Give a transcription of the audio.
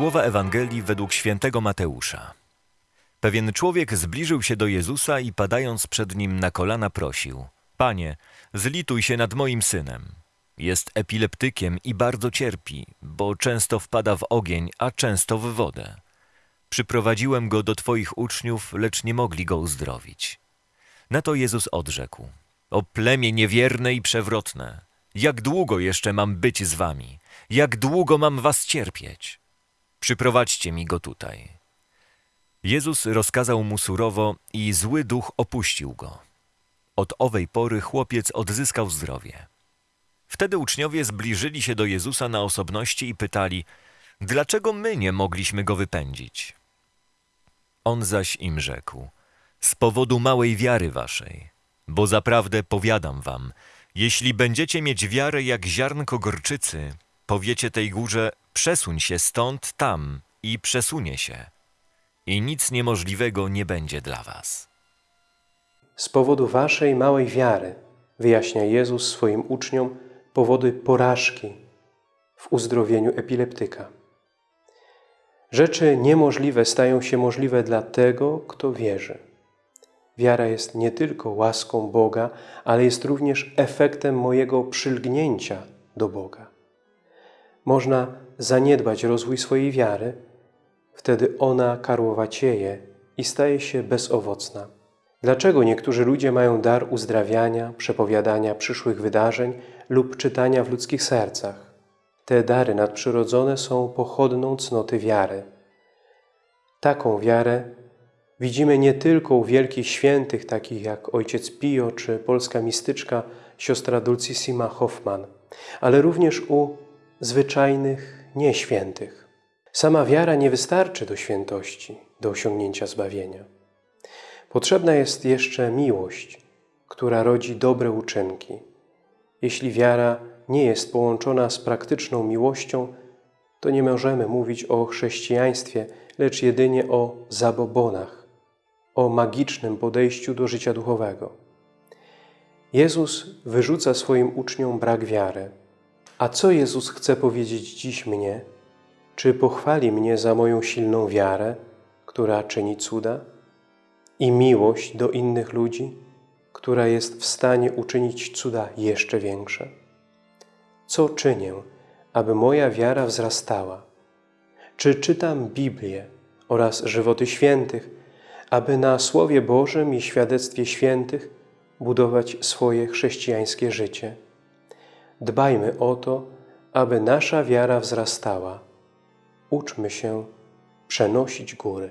Słowa Ewangelii według świętego Mateusza. Pewien człowiek zbliżył się do Jezusa i padając przed nim na kolana prosił: Panie, zlituj się nad moim synem. Jest epileptykiem i bardzo cierpi, bo często wpada w ogień, a często w wodę. Przyprowadziłem go do Twoich uczniów, lecz nie mogli go uzdrowić. Na to Jezus odrzekł: O plemię niewierne i przewrotne, jak długo jeszcze mam być z wami? Jak długo mam was cierpieć? Przyprowadźcie mi go tutaj. Jezus rozkazał mu surowo i zły duch opuścił go. Od owej pory chłopiec odzyskał zdrowie. Wtedy uczniowie zbliżyli się do Jezusa na osobności i pytali, dlaczego my nie mogliśmy go wypędzić? On zaś im rzekł, z powodu małej wiary waszej, bo zaprawdę powiadam wam, jeśli będziecie mieć wiarę jak ziarnko gorczycy, powiecie tej górze, przesuń się stąd tam i przesunie się. I nic niemożliwego nie będzie dla was. Z powodu waszej małej wiary, wyjaśnia Jezus swoim uczniom powody porażki w uzdrowieniu epileptyka. Rzeczy niemożliwe stają się możliwe dla tego, kto wierzy. Wiara jest nie tylko łaską Boga, ale jest również efektem mojego przylgnięcia do Boga. Można zaniedbać rozwój swojej wiary, wtedy ona karłowacieje i staje się bezowocna. Dlaczego niektórzy ludzie mają dar uzdrawiania, przepowiadania przyszłych wydarzeń lub czytania w ludzkich sercach? Te dary nadprzyrodzone są pochodną cnoty wiary. Taką wiarę widzimy nie tylko u wielkich świętych, takich jak ojciec Pio czy polska mistyczka siostra Dulcissima Hoffman, ale również u zwyczajnych nieświętych. Sama wiara nie wystarczy do świętości, do osiągnięcia zbawienia. Potrzebna jest jeszcze miłość, która rodzi dobre uczynki. Jeśli wiara nie jest połączona z praktyczną miłością, to nie możemy mówić o chrześcijaństwie, lecz jedynie o zabobonach, o magicznym podejściu do życia duchowego. Jezus wyrzuca swoim uczniom brak wiary. A co Jezus chce powiedzieć dziś mnie? Czy pochwali mnie za moją silną wiarę, która czyni cuda? I miłość do innych ludzi, która jest w stanie uczynić cuda jeszcze większe? Co czynię, aby moja wiara wzrastała? Czy czytam Biblię oraz żywoty świętych, aby na Słowie Bożym i świadectwie świętych budować swoje chrześcijańskie życie? Dbajmy o to, aby nasza wiara wzrastała. Uczmy się przenosić góry.